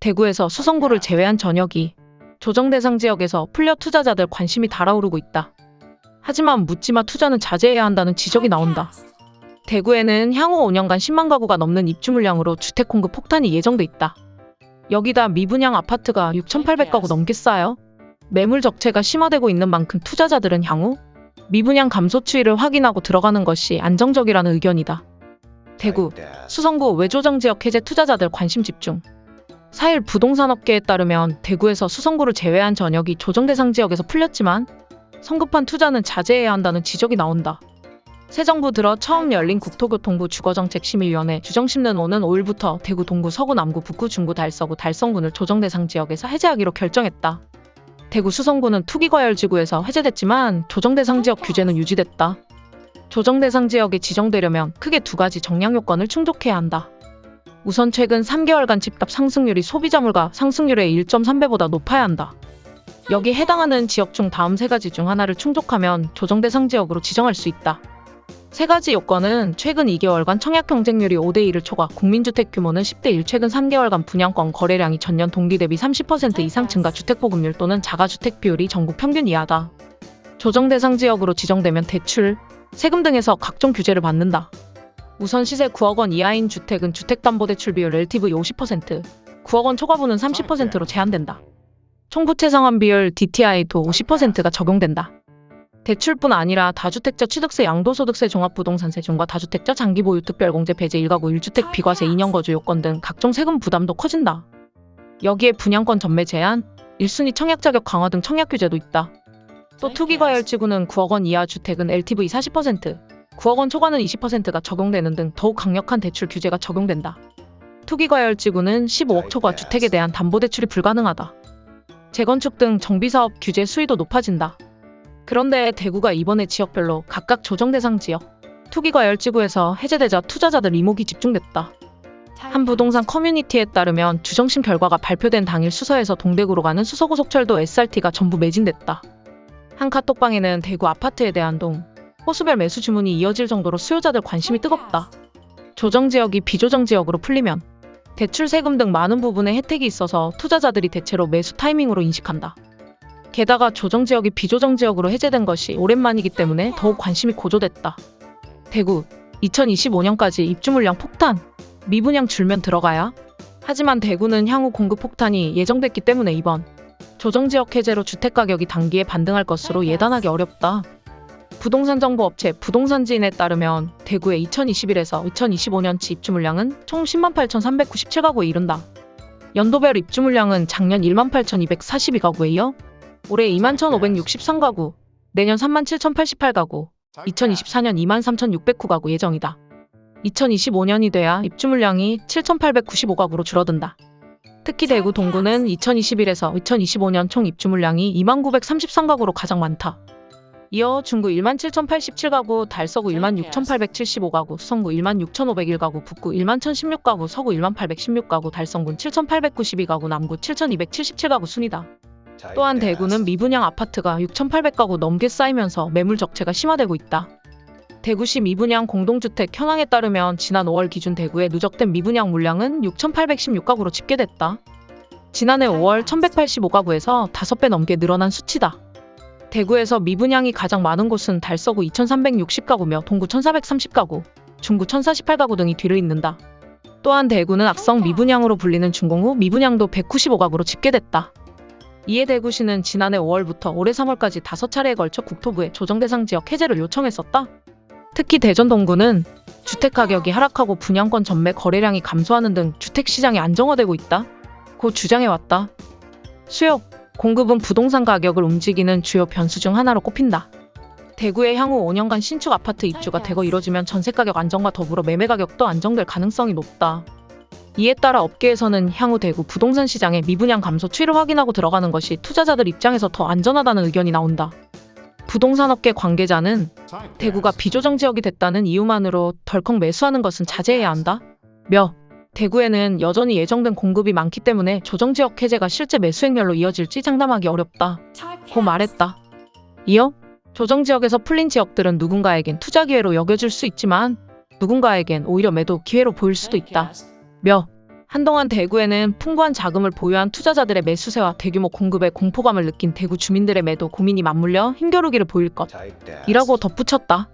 대구에서 수성구를 제외한 전역이 조정 대상 지역에서 풀려 투자자들 관심이 달아오르고 있다. 하지만 묻지마 투자는 자제해야 한다는 지적이 나온다. 대구에는 향후 5년간 10만 가구가 넘는 입주 물량으로 주택 공급 폭탄이 예정돼 있다. 여기다 미분양 아파트가 6,800가구 넘게 쌓여 매물 적체가 심화되고 있는 만큼 투자자들은 향후 미분양 감소 추이를 확인하고 들어가는 것이 안정적이라는 의견이다. 대구, 수성구 외조정 지역 해제 투자자들 관심 집중. 4일 부동산 업계에 따르면 대구에서 수성구를 제외한 전역이 조정 대상 지역에서 풀렸지만 성급한 투자는 자제해야 한다는 지적이 나온다. 새 정부 들어 처음 열린 국토교통부 주거정책심의위원회 주정심는 오는 5일부터 대구 동구 서구 남구 북구 중구 달서구 달성군을 조정 대상 지역에서 해제하기로 결정했다. 대구 수성구는 투기과열지구에서 해제됐지만 조정 대상 지역 규제는 유지됐다. 조정 대상 지역에 지정되려면 크게 두 가지 정량 요건을 충족해야 한다. 우선 최근 3개월간 집값 상승률이 소비자 물가 상승률의 1.3배보다 높아야 한다. 여기 해당하는 지역 중 다음 세 가지 중 하나를 충족하면 조정 대상 지역으로 지정할 수 있다. 세 가지 요건은 최근 2개월간 청약 경쟁률이 5대1을 초과, 국민주택 규모는 10대1, 최근 3개월간 분양권 거래량이 전년 동기 대비 30% 이상 증가, 주택 보급률 또는 자가주택 비율이 전국 평균 이하다. 조정 대상 지역으로 지정되면 대출, 세금 등에서 각종 규제를 받는다. 우선 시세 9억 원 이하인 주택은 주택담보대출 비율 LTV 50%, 9억 원 초과분은 30%로 제한된다. 총부채 상환 비율 DTI도 50%가 적용된다. 대출뿐 아니라 다주택자 취득세, 양도소득세, 종합부동산세 중과 다주택자 장기보유 특별공제 배제 1가구 1주택 비과세 2년 거주 요건 등 각종 세금 부담도 커진다. 여기에 분양권 전매 제한, 1순위 청약 자격 강화 등 청약 규제도 있다. 또 투기과열지구는 9억 원 이하 주택은 LTV 40%, 9억 원 초과는 20%가 적용되는 등 더욱 강력한 대출 규제가 적용된다. 투기과열지구는 15억 초과 주택에 대한 담보대출이 불가능하다. 재건축 등 정비사업 규제 수위도 높아진다. 그런데 대구가 이번에 지역별로 각각 조정 대상 지역, 투기과열지구에서 해제되자 투자자들 이목이 집중됐다. 한 부동산 커뮤니티에 따르면 주정심 결과가 발표된 당일 수서에서 동대구로 가는 수서고속철도 SRT가 전부 매진됐다. 한 카톡방에는 대구 아파트에 대한 동, 호수별 매수 주문이 이어질 정도로 수요자들 관심이 뜨겁다. 조정 지역이 비조정 지역으로 풀리면 대출 세금 등 많은 부분에 혜택이 있어서 투자자들이 대체로 매수 타이밍으로 인식한다. 게다가 조정 지역이 비조정 지역으로 해제된 것이 오랜만이기 때문에 더욱 관심이 고조됐다. 대구 2025년까지 입주 물량 폭탄 미분양 줄면 들어가야 하지만 대구는 향후 공급 폭탄이 예정됐기 때문에 이번 조정 지역 해제로 주택 가격이 단기에 반등할 것으로 예단하기 어렵다. 부동산 정보 업체 부동산지인에 따르면 대구의 2021에서 2025년치 입주 물량은 총 10만 8,397가구에 이른다. 연도별 입주 물량은 작년 1만 8,242가구에 이어 올해 2만 1,563가구, 내년 3만 7,088가구, 2024년 2만 3,609가구 예정이다. 2025년이 돼야 입주 물량이 7,895가구로 줄어든다. 특히 대구 동구는 2021에서 2025년 총 입주 물량이 2만 933가구로 가장 많다. 이어 중구 1만 7,087가구, 달서구 1만 6,875가구, 수성구 1만 6,501가구, 북구 1만 1,016가구, 서구 1만 816가구, 달성군 7,892가구, 남구 7,277가구 순이다. 또한 대구는 미분양 아파트가 6,800가구 넘게 쌓이면서 매물 적체가 심화되고 있다. 대구시 미분양 공동주택 현황에 따르면 지난 5월 기준 대구의 누적된 미분양 물량은 6,816가구로 집계됐다. 지난해 5월 1,185가구에서 5배 넘게 늘어난 수치다. 대구에서 미분양이 가장 많은 곳은 달서구 2,360가구며 동구 1,430가구, 중구 1,048가구 등이 뒤를 잇는다. 또한 대구는 악성 미분양으로 불리는 준공 후 미분양도 195가구로 집계됐다. 이에 대구시는 지난해 5월부터 올해 3월까지 5차례에 걸쳐 국토부에 조정대상 지역 해제를 요청했었다. 특히 대전 동구는 주택 가격이 하락하고 분양권 전매 거래량이 감소하는 등 주택 시장이 안정화되고 있다. 고 주장해왔다. 수요, 공급은 부동산 가격을 움직이는 주요 변수 중 하나로 꼽힌다. 대구의 향후 5년간 신축 아파트 입주가 대거 이뤄지면 전세 가격 안정과 더불어 매매 가격도 안정될 가능성이 높다. 이에 따라 업계에서는 향후 대구 부동산 시장의 미분양 감소 추이를 확인하고 들어가는 것이 투자자들 입장에서 더 안전하다는 의견이 나온다. 부동산 업계 관계자는 대구가 비조정 지역이 됐다는 이유만으로 덜컥 매수하는 것은 자제해야 한다. 며 대구에는 여전히 예정된 공급이 많기 때문에 조정 지역 해제가 실제 매수 행렬로 이어질지 장담하기 어렵다. 고 말했다. 이어 조정 지역에서 풀린 지역들은 누군가에겐 투자 기회로 여겨질 수 있지만 누군가에겐 오히려 매도 기회로 보일 수도 있다. 며 한동안 대구에는 풍부한 자금을 보유한 투자자들의 매수세와 대규모 공급에 공포감을 느낀 대구 주민들의 매도 고민이 맞물려 힘겨루기를 보일 것. 이라고 덧붙였다.